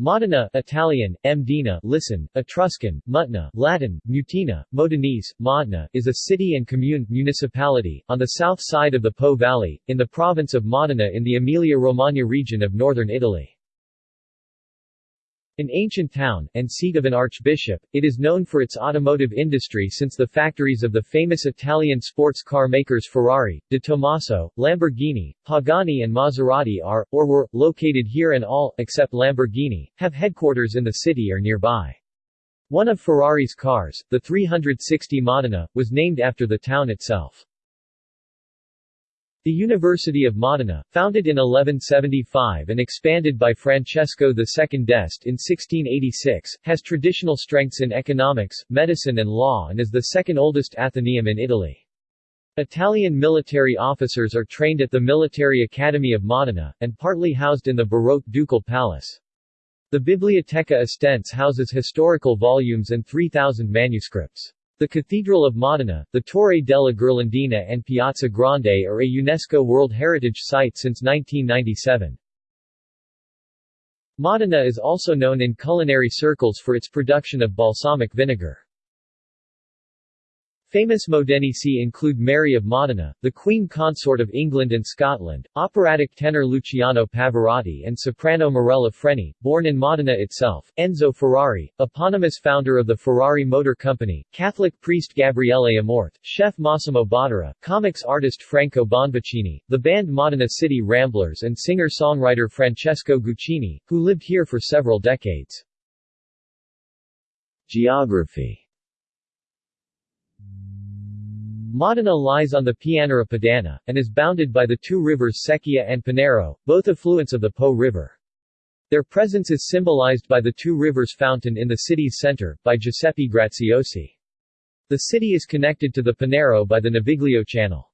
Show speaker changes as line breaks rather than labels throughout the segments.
Modena Italian, Mdina, listen, Etruscan, Mutna, Latin, Mutina, Modenese, Modena, is a city and commune municipality, on the south side of the Po Valley, in the province of Modena in the Emilia-Romagna region of northern Italy. An ancient town, and seat of an archbishop, it is known for its automotive industry since the factories of the famous Italian sports car makers Ferrari, De Tomaso, Lamborghini, Pagani and Maserati are, or were, located here and all, except Lamborghini, have headquarters in the city or nearby. One of Ferrari's cars, the 360 Modena, was named after the town itself. The University of Modena, founded in 1175 and expanded by Francesco II d'Este in 1686, has traditional strengths in economics, medicine and law and is the second oldest athenaeum in Italy. Italian military officers are trained at the Military Academy of Modena, and partly housed in the Baroque Ducal Palace. The Biblioteca Estense houses historical volumes and 3,000 manuscripts. The Cathedral of Modena, the Torre della Ghirlandina and Piazza Grande are a UNESCO World Heritage Site since 1997. Modena is also known in culinary circles for its production of balsamic vinegar. Famous Modenesi include Mary of Modena, the Queen Consort of England and Scotland, operatic tenor Luciano Pavarotti and soprano Mirella Freni, born in Modena itself, Enzo Ferrari, eponymous founder of the Ferrari Motor Company, Catholic priest Gabriele Amorth, chef Massimo Bottura, comics artist Franco Bonvicini, the band Modena City Ramblers and singer-songwriter Francesco Guccini, who lived here for several decades. Geography Modena lies on the Pianura Padana, and is bounded by the two rivers Secchia and Panaro, both affluents of the Po River. Their presence is symbolized by the two rivers fountain in the city's center, by Giuseppe Graziosi. The city is connected to the Panaro by the Naviglio Channel.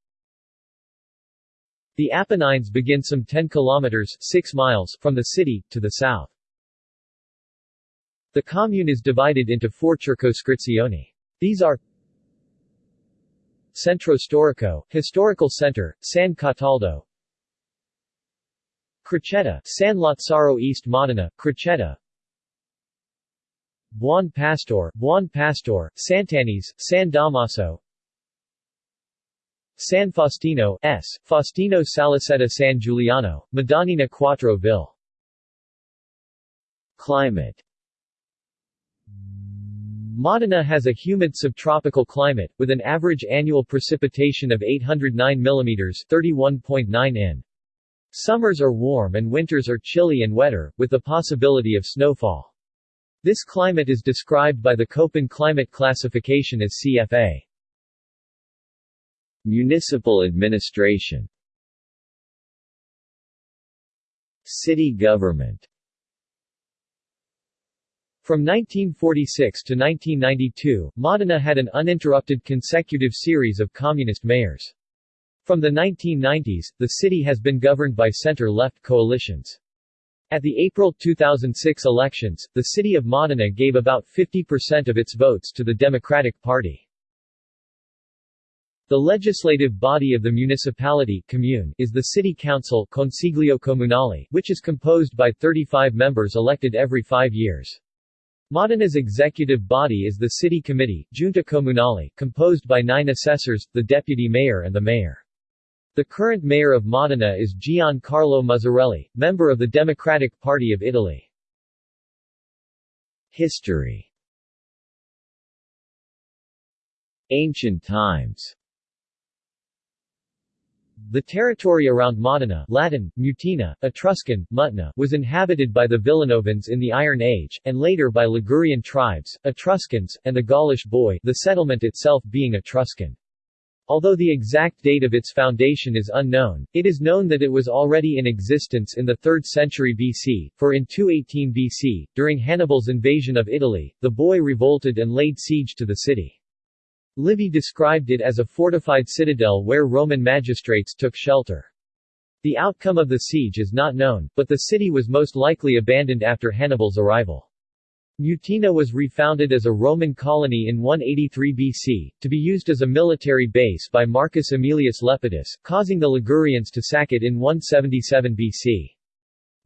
The Apennines begin some 10 kilometers 6 miles from the city, to the south. The commune is divided into four circoscrizioni. These are Centro Storico, Historical Center, San Cataldo. Crocetta, San Lazzaro East Modena, Crocetta. Buon Pastor, Buon Pastor, Sant'Agnese, San Damaso. San Faustino, S. Faustino Saliceta San Giuliano, Madonnina Quattro Ville Climate Modena has a humid subtropical climate, with an average annual precipitation of 809 mm 31.9 in. Summers are warm and winters are chilly and wetter, with the possibility of snowfall. This climate is described by the Köppen climate classification as CFA. Municipal administration City government from 1946 to 1992, Modena had an uninterrupted consecutive series of communist mayors. From the 1990s, the city has been governed by center-left coalitions. At the April 2006 elections, the city of Modena gave about 50% of its votes to the Democratic Party. The legislative body of the municipality commune is the City Council Consiglio Comunale, which is composed by 35 members elected every five years. Modena's executive body is the City Committee, Giunta Comunale, composed by nine assessors, the deputy mayor and the mayor. The current mayor of Modena is Giancarlo Muzzarelli, member of the Democratic Party of Italy. History Ancient times the territory around Modena Latin, Mutina, Etruscan, Mutna was inhabited by the Villanovans in the Iron Age, and later by Ligurian tribes, Etruscans, and the Gaulish Boii the settlement itself being Etruscan. Although the exact date of its foundation is unknown, it is known that it was already in existence in the 3rd century BC, for in 218 BC, during Hannibal's invasion of Italy, the Boii revolted and laid siege to the city. Livy described it as a fortified citadel where Roman magistrates took shelter. The outcome of the siege is not known, but the city was most likely abandoned after Hannibal's arrival. Mutina was refounded as a Roman colony in 183 BC, to be used as a military base by Marcus Aemilius Lepidus, causing the Ligurians to sack it in 177 BC.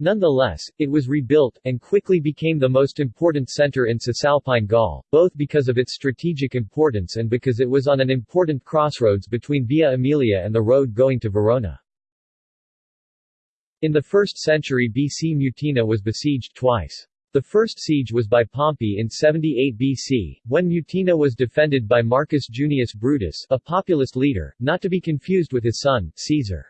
Nonetheless, it was rebuilt, and quickly became the most important center in Cisalpine Gaul, both because of its strategic importance and because it was on an important crossroads between Via Aemilia and the road going to Verona. In the 1st century BC Mutina was besieged twice. The first siege was by Pompey in 78 BC, when Mutina was defended by Marcus Junius Brutus a populist leader, not to be confused with his son, Caesar.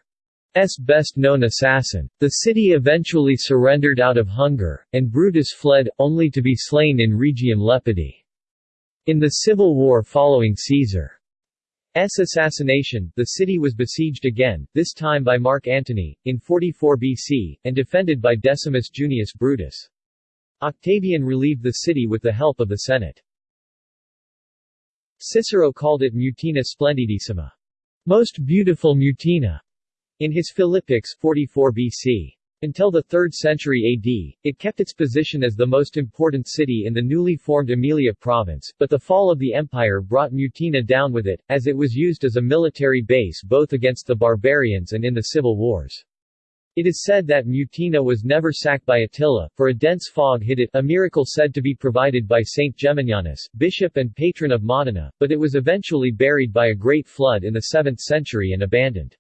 S best-known assassin. The city eventually surrendered out of hunger, and Brutus fled, only to be slain in Rhegium Lepidi. In the civil war following Caesar's assassination, the city was besieged again, this time by Mark Antony, in 44 BC, and defended by Decimus Junius Brutus. Octavian relieved the city with the help of the Senate. Cicero called it Mutina Splendidissima, most beautiful Mutina, in his Philippics 44 BC. Until the 3rd century AD, it kept its position as the most important city in the newly formed Emilia province, but the fall of the empire brought Mutina down with it, as it was used as a military base both against the barbarians and in the civil wars. It is said that Mutina was never sacked by Attila, for a dense fog hid it a miracle said to be provided by Saint Geminianus, bishop and patron of Modena, but it was eventually buried by a great flood in the 7th century and abandoned.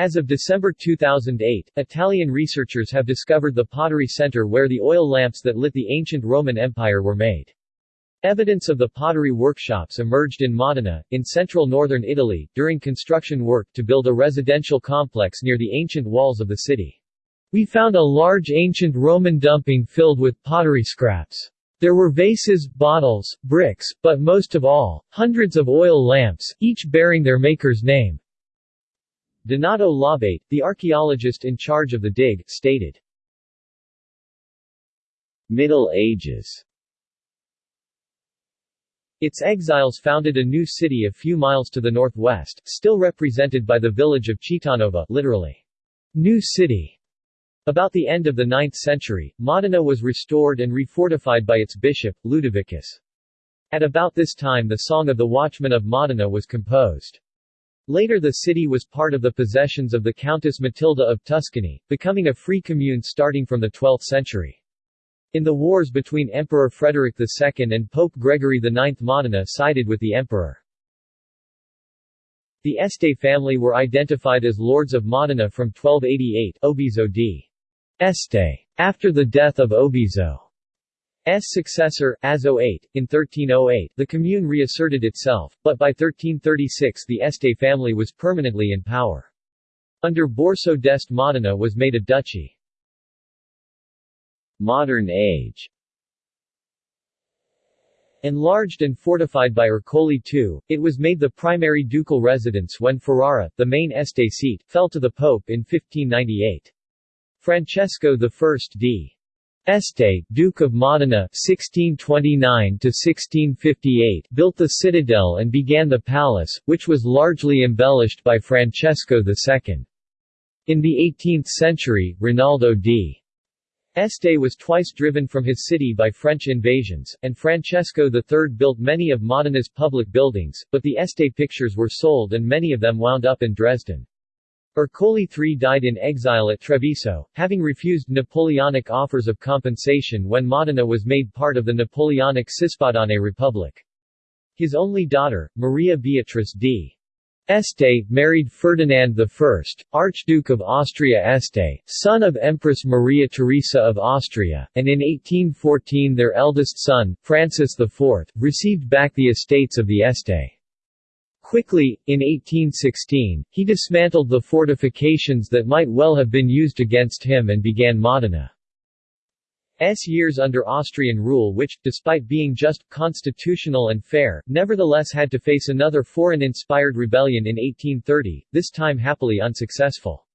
As of December 2008, Italian researchers have discovered the pottery center where the oil lamps that lit the ancient Roman Empire were made. Evidence of the pottery workshops emerged in Modena, in central northern Italy, during construction work to build a residential complex near the ancient walls of the city. We found a large ancient Roman dumping filled with pottery scraps. There were vases, bottles, bricks, but most of all, hundreds of oil lamps, each bearing their maker's name. Donato Labate, the archaeologist in charge of the dig, stated. Middle Ages its exiles founded a new city a few miles to the northwest, still represented by the village of Cittanova literally, New City. About the end of the 9th century, Modena was restored and refortified by its bishop, Ludovicus. At about this time the Song of the Watchman of Modena was composed. Later the city was part of the possessions of the Countess Matilda of Tuscany, becoming a free commune starting from the 12th century. In the wars between Emperor Frederick II and Pope Gregory IX Modena sided with the emperor. The Este family were identified as lords of Modena from 1288 Obizo d. Este. After the death of Obizo. S successor, Azo VIII, in 1308, the commune reasserted itself, but by 1336 the Este family was permanently in power. Under Borso d'Este Modena was made a duchy. Modern age Enlarged and fortified by Ercole II, it was made the primary ducal residence when Ferrara, the main Este seat, fell to the Pope in 1598. Francesco I d. Este, Duke of Modena (1629–1658), built the citadel and began the palace, which was largely embellished by Francesco II. In the 18th century, Rinaldo d. Este was twice driven from his city by French invasions, and Francesco III built many of Modena's public buildings, but the Este pictures were sold and many of them wound up in Dresden. Ercole III died in exile at Treviso, having refused Napoleonic offers of compensation when Modena was made part of the Napoleonic Cispadane Republic. His only daughter, Maria Beatrice d. Este, married Ferdinand I, Archduke of Austria Este, son of Empress Maria Theresa of Austria, and in 1814 their eldest son, Francis IV, received back the estates of the Este. Quickly, in 1816, he dismantled the fortifications that might well have been used against him and began Modena's years under Austrian rule which, despite being just, constitutional and fair, nevertheless had to face another foreign-inspired rebellion in 1830, this time happily unsuccessful.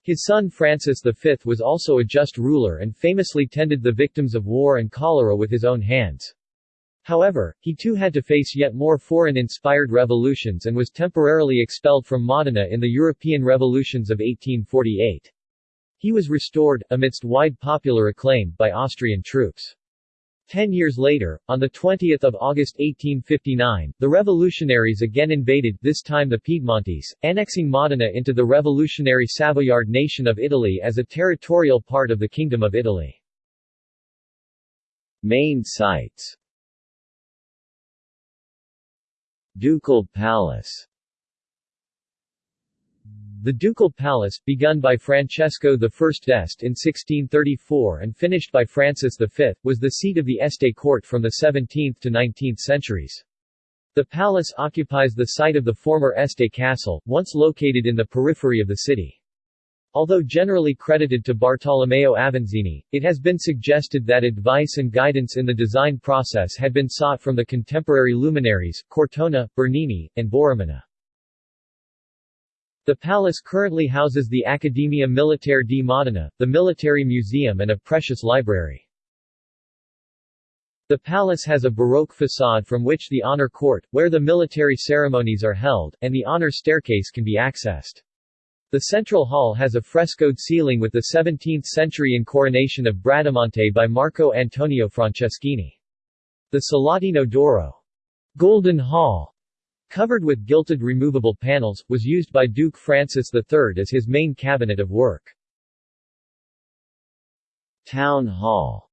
His son Francis V was also a just ruler and famously tended the victims of war and cholera with his own hands. However, he too had to face yet more foreign-inspired revolutions and was temporarily expelled from Modena in the European revolutions of 1848. He was restored, amidst wide popular acclaim, by Austrian troops. Ten years later, on 20 August 1859, the revolutionaries again invaded, this time the Piedmontese, annexing Modena into the revolutionary Savoyard nation of Italy as a territorial part of the Kingdom of Italy.
Main sites Ducal Palace
the Ducal Palace, begun by Francesco I d'Este in 1634 and finished by Francis V, was the seat of the Este court from the 17th to 19th centuries. The palace occupies the site of the former Este castle, once located in the periphery of the city. Although generally credited to Bartolomeo Avanzini, it has been suggested that advice and guidance in the design process had been sought from the contemporary luminaries, Cortona, Bernini, and Borromini. The palace currently houses the Accademia Militare di Modena, the military museum and a precious library. The palace has a Baroque facade from which the honor court, where the military ceremonies are held, and the honor staircase can be accessed. The central hall has a frescoed ceiling with the 17th-century incoronation of Bradamante by Marco Antonio Franceschini. The Salottino d'Oro Golden Hall Covered with gilded removable panels, was used by Duke Francis III as his main cabinet of work.
Town Hall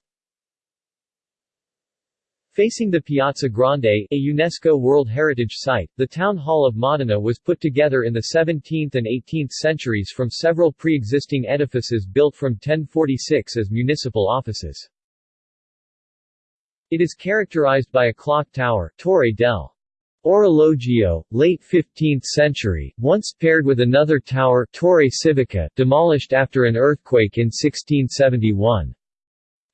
Facing the Piazza Grande, a UNESCO World Heritage Site, the Town Hall of Modena was put together in the 17th and 18th centuries from several pre-existing edifices built from 1046 as municipal offices. It is characterized by a clock tower Torre del Orologio, late 15th century, once paired with another tower Torre Civica, demolished after an earthquake in 1671.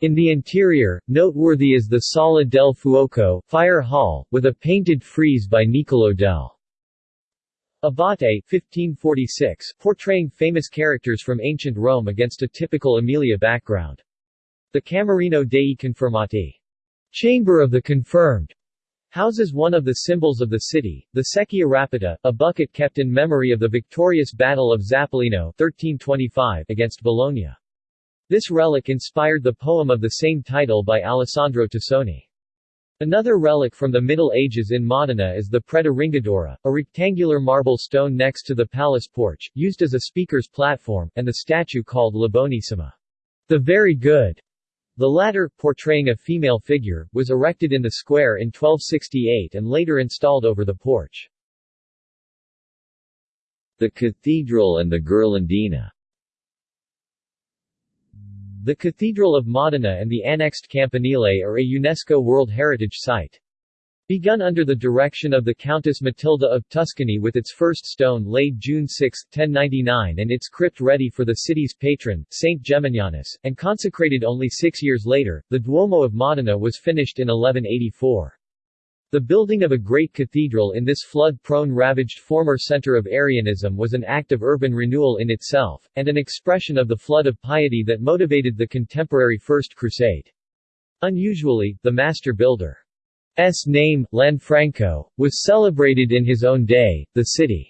In the interior, noteworthy is the Sala del Fuoco fire hall, with a painted frieze by Niccolò del Abate 1546, portraying famous characters from ancient Rome against a typical Emilia background. The Camerino dei Confermati Chamber of the Confirmed houses one of the symbols of the city, the Secchia Rapita, a bucket kept in memory of the victorious Battle of Zappolino 1325 against Bologna. This relic inspired the poem of the same title by Alessandro Tassoni. Another relic from the Middle Ages in Modena is the Preda Ringadora, a rectangular marble stone next to the palace porch, used as a speaker's platform, and the statue called La Bonissima, the very good, the latter, portraying a female figure, was erected in the square in 1268 and later installed over the porch.
The cathedral and the Ghirlandina
The Cathedral of Modena and the annexed Campanile are a UNESCO World Heritage Site. Begun under the direction of the Countess Matilda of Tuscany with its first stone laid June 6, 1099 and its crypt ready for the city's patron, Saint Geminianus, and consecrated only six years later, the Duomo of Modena was finished in 1184. The building of a great cathedral in this flood-prone ravaged former center of Arianism was an act of urban renewal in itself, and an expression of the flood of piety that motivated the contemporary First Crusade. Unusually, the master builder S name, Lanfranco, was celebrated in his own day. The city's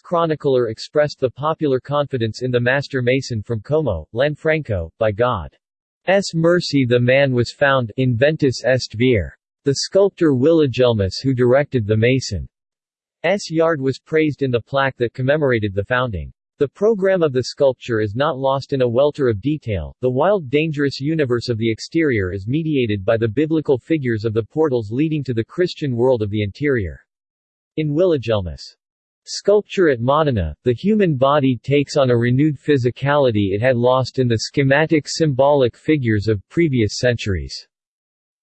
chronicler expressed the popular confidence in the master mason from Como, Lanfranco, by God's mercy the man was found inventus est vir. The sculptor Willigelmus who directed the mason's yard was praised in the plaque that commemorated the founding. The program of the sculpture is not lost in a welter of detail. The wild, dangerous universe of the exterior is mediated by the biblical figures of the portals leading to the Christian world of the interior. In Willigelmus' sculpture at Modena, the human body takes on a renewed physicality it had lost in the schematic symbolic figures of previous centuries.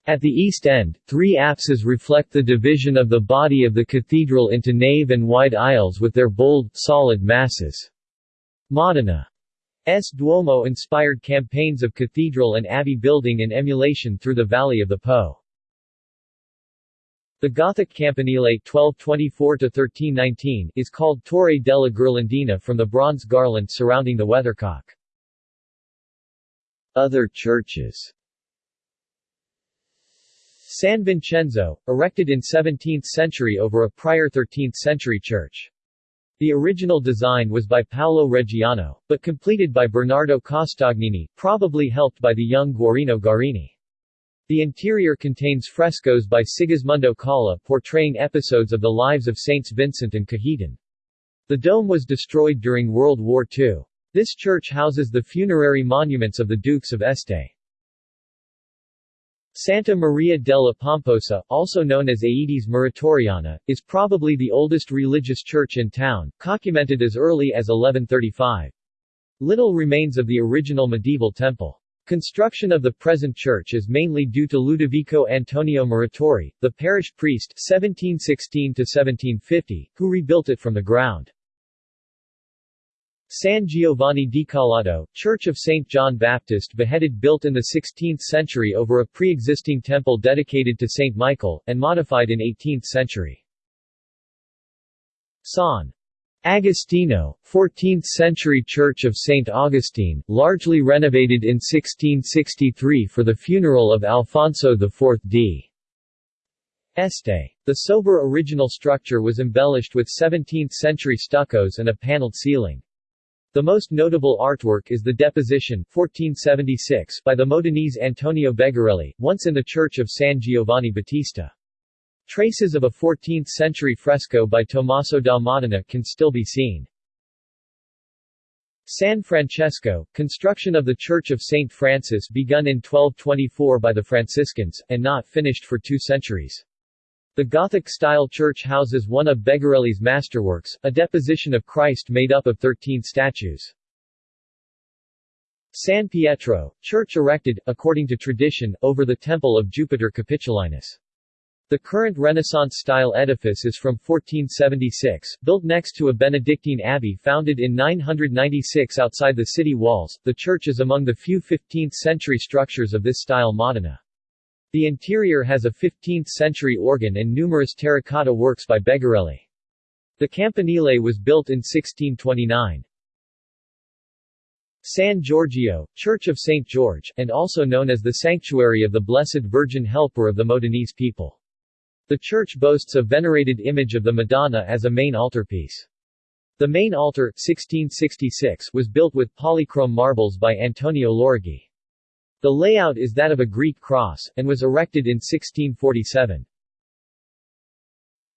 At the east end, three apses reflect the division of the body of the cathedral into nave and wide aisles with their bold, solid masses. Modena's Duomo inspired campaigns of cathedral and abbey building in emulation through the valley of the Po. The Gothic campanile 1224-1319 is called Torre della Ghirlandina from the bronze garland surrounding the weathercock.
Other churches
San Vincenzo, erected in 17th century over a prior 13th century church. The original design was by Paolo Reggiano, but completed by Bernardo Costagnini, probably helped by the young Guarino Guarini. The interior contains frescoes by Sigismondo Caula portraying episodes of the lives of Saints Vincent and Cajetan. The dome was destroyed during World War II. This church houses the funerary monuments of the Dukes of Este. Santa Maria della Pomposa, also known as Aedes Muratoriana, is probably the oldest religious church in town, documented as early as 1135. Little remains of the original medieval temple. Construction of the present church is mainly due to Ludovico Antonio Muratori, the parish priest 1716-1750, who rebuilt it from the ground. San Giovanni Decollato, Church of St. John Baptist beheaded built in the 16th century over a pre-existing temple dedicated to St. Michael, and modified in 18th century. San Agostino, 14th-century Church of St. Augustine, largely renovated in 1663 for the funeral of Alfonso IV d. Este. The sober original structure was embellished with 17th-century stuccos and a paneled ceiling. The most notable artwork is the Deposition 1476 by the Modenese Antonio Begarelli, once in the church of San Giovanni Battista. Traces of a 14th-century fresco by Tommaso da Modena can still be seen. San Francesco, construction of the Church of St. Francis begun in 1224 by the Franciscans, and not finished for two centuries. The Gothic-style church houses one of Begarelli's masterworks, a deposition of Christ made up of 13 statues. San Pietro, church erected, according to tradition, over the temple of Jupiter Capitolinus. The current Renaissance-style edifice is from 1476, built next to a Benedictine abbey founded in 996 outside the city walls. The church is among the few 15th-century structures of this style Modena. The interior has a 15th-century organ and numerous terracotta works by Begarelli. The campanile was built in 1629. San Giorgio, Church of St. George, and also known as the Sanctuary of the Blessed Virgin Helper of the Modenese people. The church boasts a venerated image of the Madonna as a main altarpiece. The main altar 1666 was built with polychrome marbles by Antonio Lorighi. The layout is that of a Greek cross, and was erected in 1647.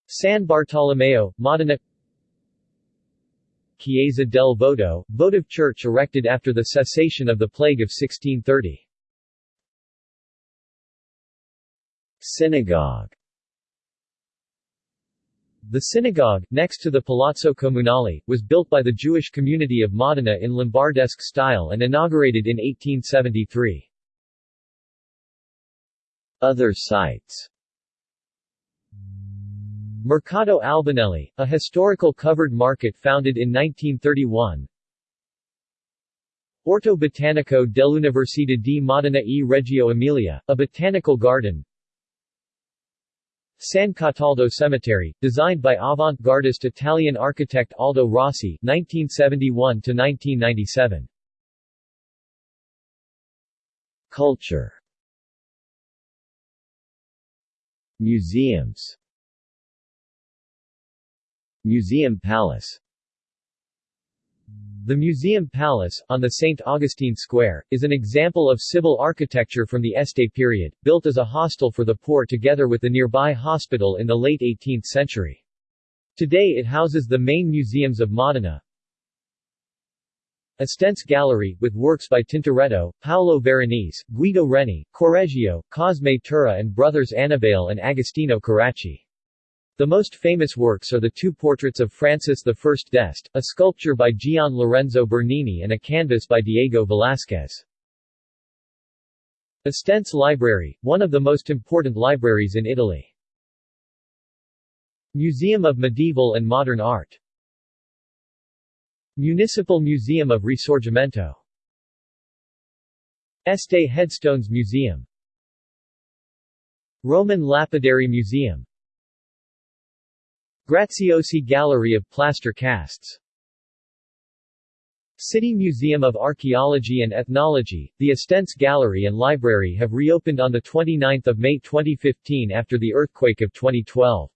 San Bartolomeo, Modena Chiesa del Voto, votive church erected after the cessation of the plague of 1630.
Synagogue
The synagogue, next to the Palazzo Comunale, was built by the Jewish community of Modena in Lombardesque style and inaugurated in 1873.
Other sites.
Mercato Albinelli, a historical covered market founded in 1931 Orto Botanico dell'Università di Modena e Reggio Emilia, a botanical garden. San Cataldo Cemetery, designed by avant-gardist Italian architect Aldo Rossi 1971–1997
Culture Museums Museum Palace
The Museum Palace, on the St. Augustine Square, is an example of civil architecture from the Este period, built as a hostel for the poor together with the nearby hospital in the late 18th century. Today it houses the main museums of Modena, Estense Gallery, with works by Tintoretto, Paolo Veronese, Guido Reni, Correggio, Cosme Tura and brothers Annibale and Agostino Carracci. The most famous works are the two portraits of Francis I d'Este, a sculpture by Gian Lorenzo Bernini and a canvas by Diego Velázquez. Estense Library, one of the most important libraries in Italy. Museum of Medieval and Modern Art Municipal Museum of Risorgimento. Este Headstones Museum. Roman Lapidary Museum. Graziosi Gallery of Plaster Casts. City Museum of Archaeology and Ethnology, the Estense Gallery and Library have reopened on 29 May 2015 after the earthquake of 2012.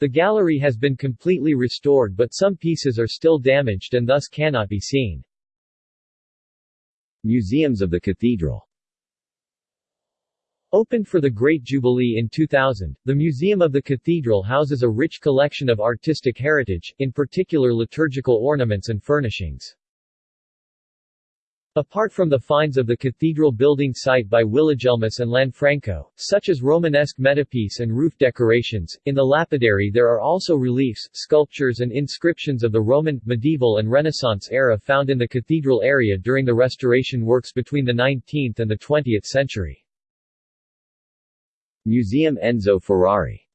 The gallery has been completely restored but some pieces are still damaged and thus cannot be seen.
Museums of the Cathedral
Opened for the Great Jubilee in 2000, the Museum of the Cathedral houses a rich collection of artistic heritage, in particular liturgical ornaments and furnishings. Apart from the finds of the cathedral building site by Willigelmus and Lanfranco, such as Romanesque metapiece and roof decorations, in the lapidary there are also reliefs, sculptures and inscriptions of the Roman, medieval and Renaissance era found in the cathedral area during the restoration works between the 19th and the 20th century.
Museum Enzo Ferrari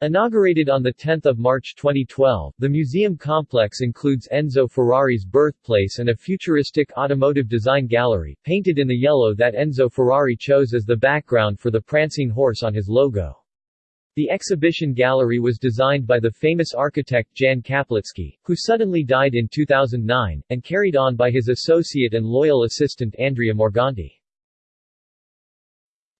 Inaugurated on 10 March 2012, the museum complex includes Enzo Ferrari's birthplace and a futuristic automotive design gallery, painted in the yellow that Enzo Ferrari chose as the background for the prancing horse on his logo. The exhibition gallery was designed by the famous architect Jan Kaplický, who suddenly died in 2009, and carried on by his associate and loyal assistant Andrea Morganti.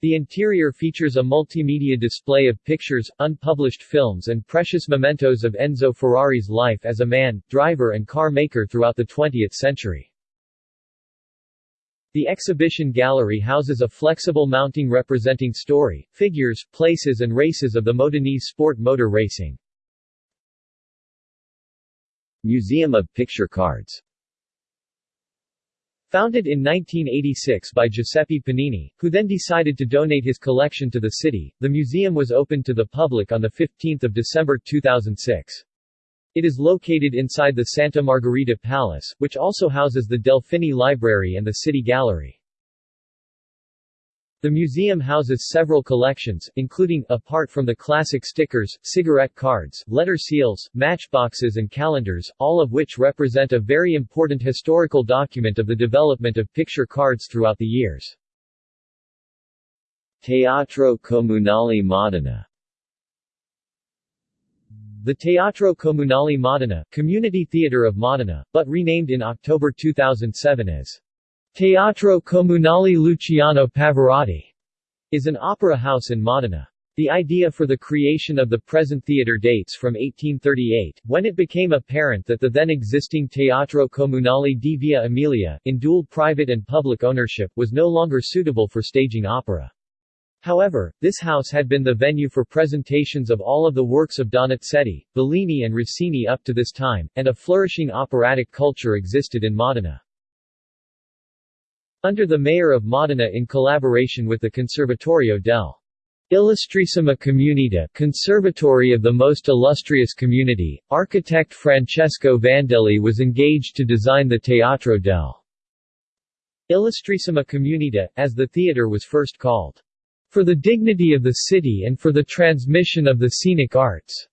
The interior features a multimedia display of pictures, unpublished films and precious mementos of Enzo Ferrari's life as a man, driver and car maker throughout the 20th century. The exhibition gallery houses a flexible mounting representing story, figures, places and races of the Modenese sport motor racing.
Museum of Picture Cards
Founded in 1986 by Giuseppe Panini, who then decided to donate his collection to the city, the museum was opened to the public on 15 December 2006. It is located inside the Santa Margherita Palace, which also houses the Delfini Library and the City Gallery. The museum houses several collections, including, apart from the classic stickers, cigarette cards, letter seals, matchboxes and calendars, all of which represent a very important historical document of the development of picture cards throughout the years.
Teatro Comunale Modena
The Teatro Comunale Modena, Community Theatre of Modena, but renamed in October 2007 as Teatro Comunale Luciano Pavarotti is an opera house in Modena. The idea for the creation of the present theatre dates from 1838, when it became apparent that the then existing Teatro Comunale di Via Emilia, in dual private and public ownership, was no longer suitable for staging opera. However, this house had been the venue for presentations of all of the works of Donizetti, Bellini and Rossini up to this time, and a flourishing operatic culture existed in Modena. Under the mayor of Modena in collaboration with the Conservatorio del Illustrissima Comunità Conservatory of the Most Illustrious Community, architect Francesco Vandelli was engaged to design the Teatro del Illustrissima Comunità, as the theatre was first called, for the dignity of the city and for the transmission of the scenic arts.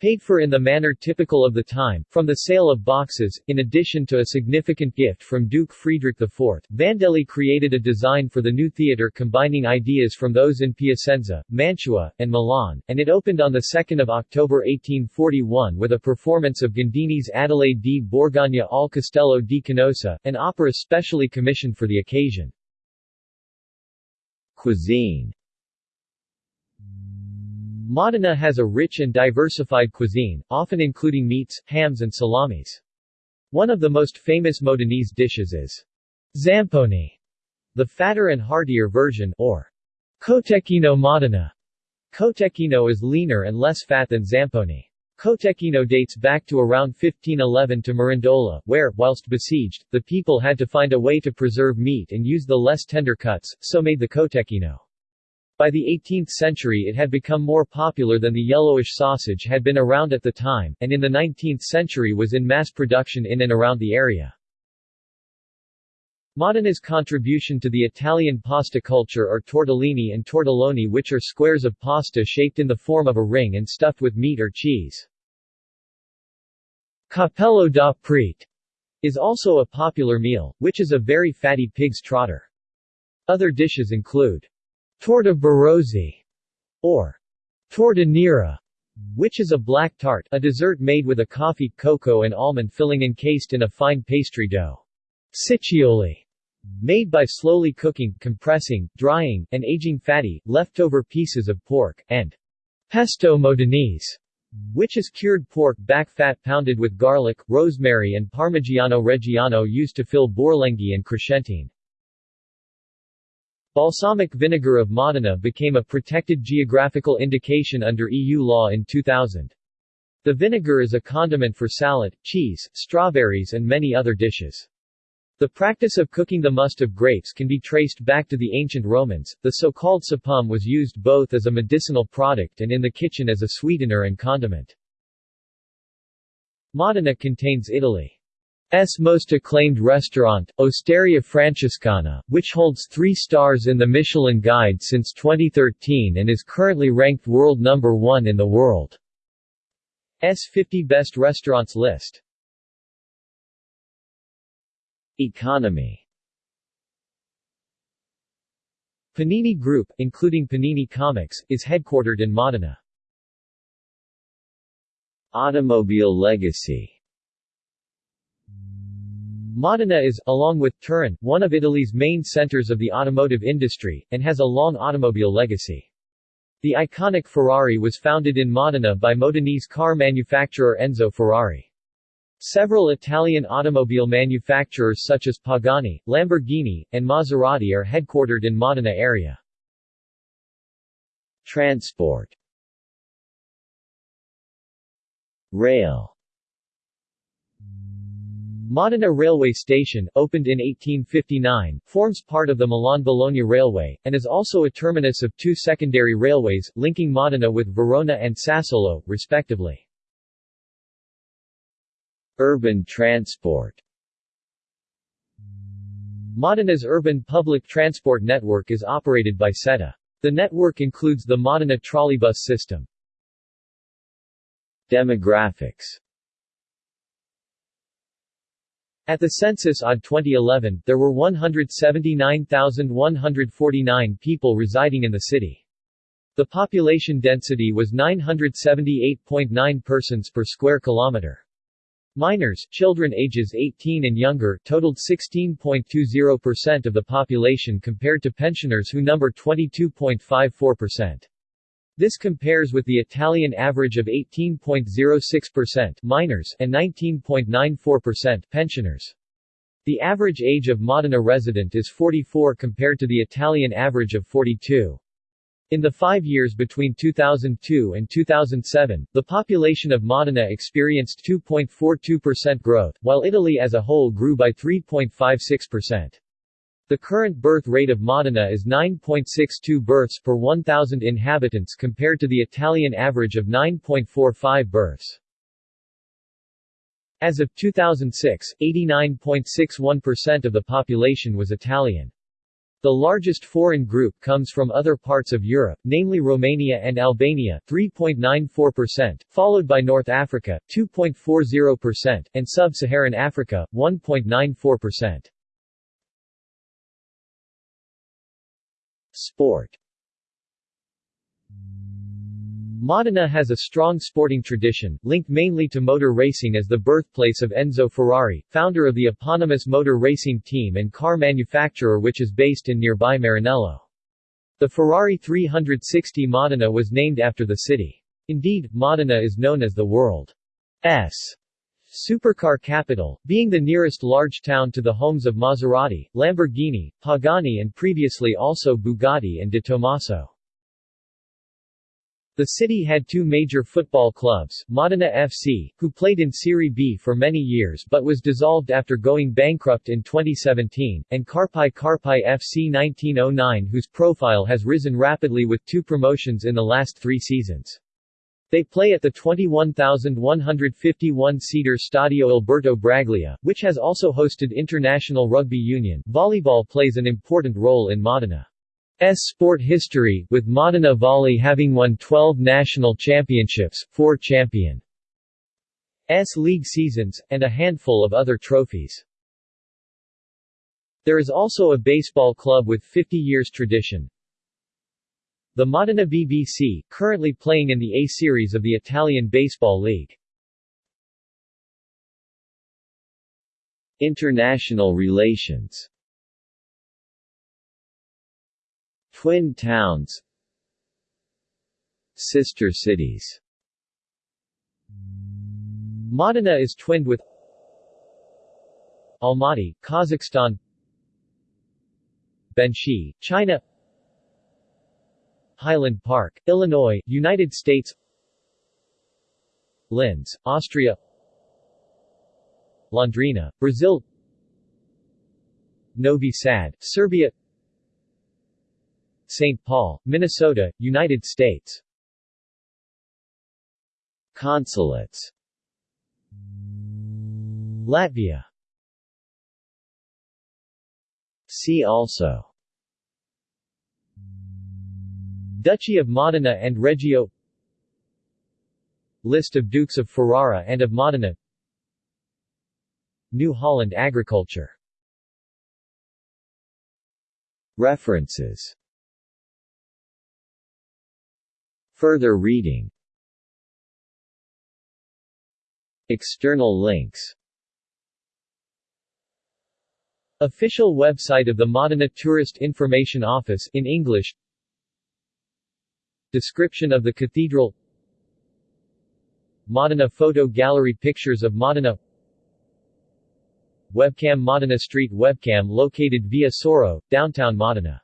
Paid for in the manner typical of the time, from the sale of boxes, in addition to a significant gift from Duke Friedrich IV, Vandelli created a design for the new theatre combining ideas from those in Piacenza, Mantua, and Milan, and it opened on 2 October 1841 with a performance of Gandini's Adelaide di Borgogna al Castello di Canossa, an opera specially commissioned for the occasion.
Cuisine
Modena has a rich and diversified cuisine, often including meats, hams and salamis. One of the most famous Modenese dishes is zamponi, the fatter and heartier version, or cotechino Modena. Cotechino is leaner and less fat than zamponi. Cotechino dates back to around 1511 to Mirandola, where, whilst besieged, the people had to find a way to preserve meat and use the less tender cuts, so made the cotechino. By the 18th century it had become more popular than the yellowish sausage had been around at the time, and in the 19th century was in mass production in and around the area. Modena's contribution to the Italian pasta culture are tortellini and tortelloni which are squares of pasta shaped in the form of a ring and stuffed with meat or cheese. Cappello da Prete is also a popular meal, which is a very fatty pig's trotter. Other dishes include Torta Barozzi, or torta nera, which is a black tart, a dessert made with a coffee, cocoa and almond filling encased in a fine pastry dough. Ciccioli, made by slowly cooking, compressing, drying, and aging fatty, leftover pieces of pork, and pesto modenese, which is cured pork back fat pounded with garlic, rosemary and parmigiano reggiano used to fill borlenghi and crescentine. Balsamic vinegar of Modena became a protected geographical indication under EU law in 2000. The vinegar is a condiment for salad, cheese, strawberries and many other dishes. The practice of cooking the must of grapes can be traced back to the ancient Romans. The so-called sapum was used both as a medicinal product and in the kitchen as a sweetener and condiment. Modena contains Italy's most acclaimed restaurant, Osteria Francescana, which holds three stars in the Michelin Guide since 2013 and is currently ranked world number one in the world. S 50 best restaurants list.
Economy
Panini Group, including Panini Comics, is headquartered in Modena.
Automobile legacy
Modena is, along with Turin, one of Italy's main centers of the automotive industry, and has a long automobile legacy. The iconic Ferrari was founded in Modena by Modenese car manufacturer Enzo Ferrari. Several Italian automobile manufacturers such as Pagani, Lamborghini, and Maserati are headquartered in Modena area.
Transport Rail
Modena Railway Station, opened in 1859, forms part of the Milan-Bologna Railway, and is also a terminus of two secondary railways, linking Modena with Verona and Sassuolo, respectively.
Urban transport
Modena's urban public transport network is operated by SETA. The network includes the Modena trolleybus system.
Demographics
At the census OD 2011, there were 179,149 people residing in the city. The population density was 978.9 persons per square kilometer. Minors, children ages 18 and younger, totaled 16.20% of the population compared to pensioners who number 22.54%. This compares with the Italian average of 18.06% minors and 19.94% pensioners. The average age of Modena resident is 44 compared to the Italian average of 42. In the five years between 2002 and 2007, the population of Modena experienced 2.42% growth, while Italy as a whole grew by 3.56%. The current birth rate of Modena is 9.62 births per 1,000 inhabitants compared to the Italian average of 9.45 births. As of 2006, 89.61% of the population was Italian. The largest foreign group comes from other parts of Europe, namely Romania and Albania 3.94%, followed by North Africa 2.40%, and Sub-Saharan Africa 1.94%.
Sport
Modena has a strong sporting tradition, linked mainly to motor racing as the birthplace of Enzo Ferrari, founder of the eponymous motor racing team and car manufacturer which is based in nearby Maranello. The Ferrari 360 Modena was named after the city. Indeed, Modena is known as the world's supercar capital, being the nearest large town to the homes of Maserati, Lamborghini, Pagani and previously also Bugatti and De Tomaso. The city had two major football clubs, Modena FC, who played in Serie B for many years but was dissolved after going bankrupt in 2017, and Carpi Carpi FC 1909 whose profile has risen rapidly with two promotions in the last three seasons. They play at the 21,151-seater Stadio Alberto Braglia, which has also hosted International Rugby Union. Volleyball plays an important role in Modena. S sport history, with Modena Volley having won 12 national championships, 4 champion S league seasons, and a handful of other trophies. There is also a baseball club with 50 years tradition. The Modena BBC, currently playing in the A Series of the Italian Baseball League.
International relations. Twin towns. Sister cities.
Modena is twinned with Almaty, Kazakhstan Benxi, China Highland Park, Illinois, United States Linz, Austria Londrina, Brazil Novi Sad, Serbia St. Paul, Minnesota, United States
Consulates
Latvia
See also
Duchy of Modena and Reggio. List of Dukes of Ferrara and of Modena. New Holland agriculture.
References. Further reading. External links.
Official website of the Modena Tourist Information Office in English Description of the cathedral. Modena Photo Gallery Pictures of Modena. Webcam Modena Street Webcam located via Soro, downtown Modena